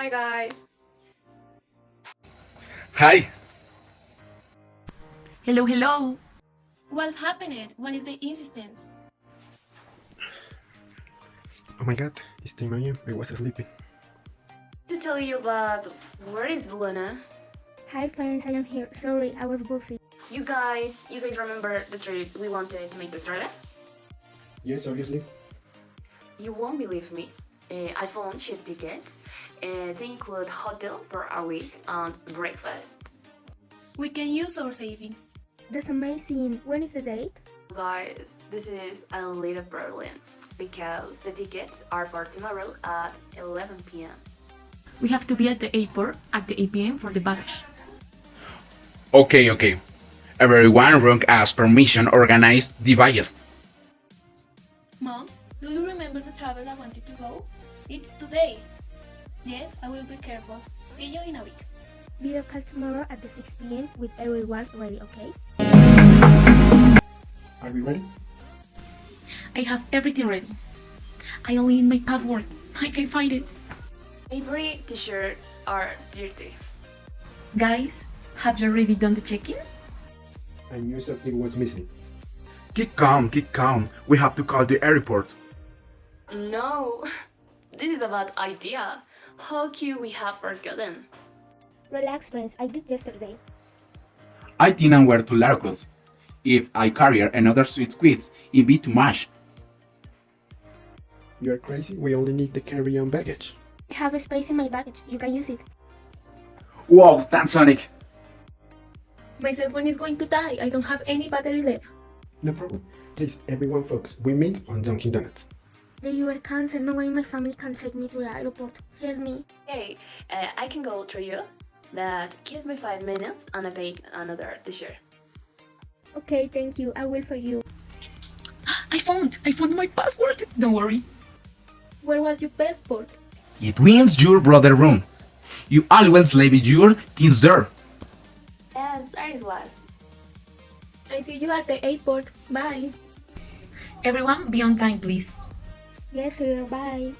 Hi guys. Hi. Hello, hello. What happened? What is the insistence? Oh my god, it's 10 a.m. I was sleeping. To tell you about where is Luna? Hi friends, I am here. Sorry, I was busy. You guys, you guys remember the trip we wanted to make to Australia? Yes, obviously. You won't believe me. Uh, I found cheap tickets. Uh, they include hotel for a week and breakfast. We can use our savings. That's amazing. When is the date? Guys, this is a little problem because the tickets are for tomorrow at 11 p.m. We have to be at the airport at the 8 p.m. for the baggage. Okay, okay. Everyone wrong as permission organized device. Mom, do you remember the travel I wanted to go? It's today. Yes, I will be careful. See you in a week. Video call tomorrow at the 6 p.m. with everyone ready, okay? Are we ready? I have everything ready. I only need my password. I can find it. Avery t-shirts are dirty. Guys, have you already done the check-in? I knew something was missing. Keep calm, keep calm. We have to call the airport. No, this is a bad idea. How could we have forgotten? Relax friends, I did yesterday. I didn't wear to Larcos. If I carry another sweet squids, it'd be too much. You're crazy? We only need the carry-on baggage. I have a space in my baggage. You can use it. Wow, thanks Sonic. My cell phone is going to die. I don't have any battery left. No problem. Please, everyone focus. We meet on Dunkin' Donuts. The you are cancer. No one in my family can take me to the airport. Help me. Hey, uh, I can go through you, but give me five minutes and I pay another t-shirt. Okay, thank you. I will for you. I found! I found my passport! Don't worry. Where was your passport? It wins your brother room. You always leave your things there. Yes, that is was. I see you at the airport. Bye. Everyone, be on time, please. Yes, sir. Bye.